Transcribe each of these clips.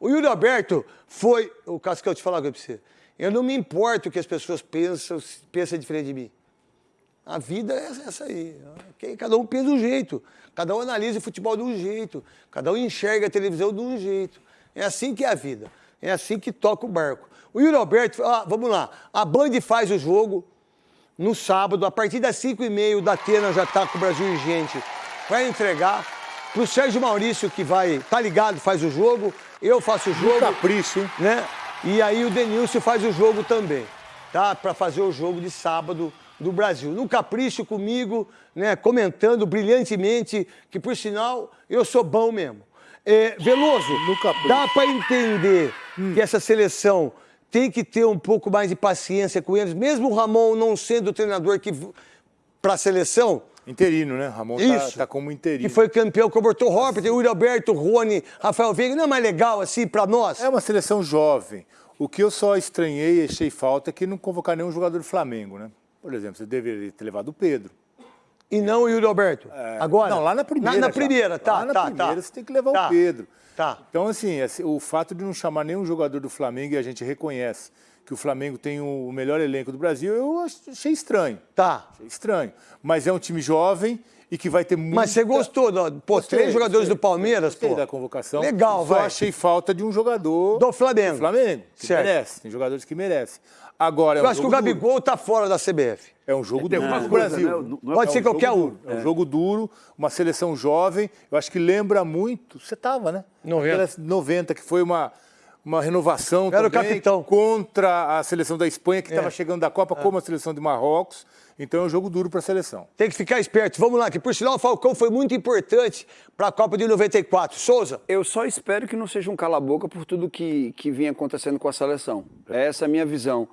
O Yuri Alberto foi. O Cascão, te falar uma coisa pra você. Eu não me importo o que as pessoas pensam, pensam diferente de mim. A vida é essa aí. Cada um pensa de um jeito. Cada um analisa o futebol de um jeito. Cada um enxerga a televisão de um jeito. É assim que é a vida. É assim que toca o barco. O Yuri Alberto, ah, vamos lá. A Band faz o jogo no sábado, a partir das 5h30, o Datena já está com o Brasil Urgente. Vai entregar para o Sérgio Maurício, que vai, tá ligado, faz o jogo. Eu faço o jogo. capricho, hein? Né? E aí o Denilson faz o jogo também, tá? Para fazer o jogo de sábado do Brasil. No capricho comigo, né? Comentando brilhantemente, que por sinal eu sou bom mesmo. É, Veloso, dá para entender hum. que essa seleção tem que ter um pouco mais de paciência com eles, mesmo o Ramon não sendo o treinador que para a seleção. Interino, né? Ramon tá, Isso. Tá, tá como interino. Que foi campeão com o Roberto o Yuri Alberto, Rony, Rafael Veiga. Não é mais legal assim para nós? É uma seleção jovem. O que eu só estranhei e achei falta é que não convocar nenhum jogador do Flamengo, né? Por exemplo, você deveria ter levado o Pedro. E não o Yuri Alberto? É, Agora? Não, lá na primeira. Na, na primeira, tá, lá na tá, primeira tá. você tem que levar tá, o Pedro. Tá. Então, assim, o fato de não chamar nenhum jogador do Flamengo e a gente reconhece que o Flamengo tem o melhor elenco do Brasil, eu achei estranho. Tá. Achei estranho. Mas é um time jovem e que vai ter muito. Mas você gostou, pô, gostei, três jogadores gostei, do Palmeiras, gostei pô. da convocação. Legal, vai. Só achei falta de um jogador do Flamengo. Do Flamengo, que certo. merece. Tem jogadores que merecem. Agora, é Eu um acho que o Gabigol duro. tá fora da CBF. É um jogo duro no Brasil. Né? Não, Pode é ser um qualquer um. É um jogo duro, uma seleção jovem. Eu acho que lembra muito. Você tava, né? 90. 90, que foi uma uma renovação Era também o capitão. contra a seleção da Espanha, que estava é. chegando da Copa, é. como a seleção de Marrocos. Então é um jogo duro para a seleção. Tem que ficar esperto. Vamos lá, que por sinal o Falcão foi muito importante para a Copa de 94. Souza. Eu só espero que não seja um cala-boca por tudo que, que vinha acontecendo com a seleção. Essa é a minha visão.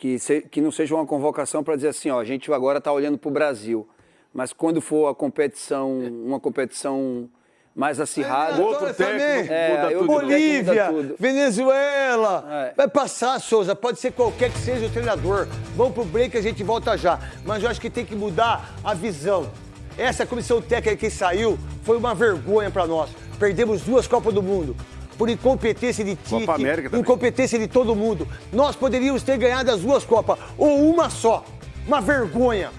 Que, se, que não seja uma convocação para dizer assim, ó, a gente agora está olhando para o Brasil. Mas quando for a competição, uma competição mais acirrado. É, outro técnico, é, tudo. Bolívia, tudo. Venezuela. É. Vai passar, Souza. Pode ser qualquer que seja o treinador. Vamos pro break a gente volta já. Mas eu acho que tem que mudar a visão. Essa comissão técnica que saiu foi uma vergonha para nós. Perdemos duas Copas do Mundo por incompetência de Tite, incompetência de todo mundo. Nós poderíamos ter ganhado as duas Copas, ou uma só. Uma vergonha.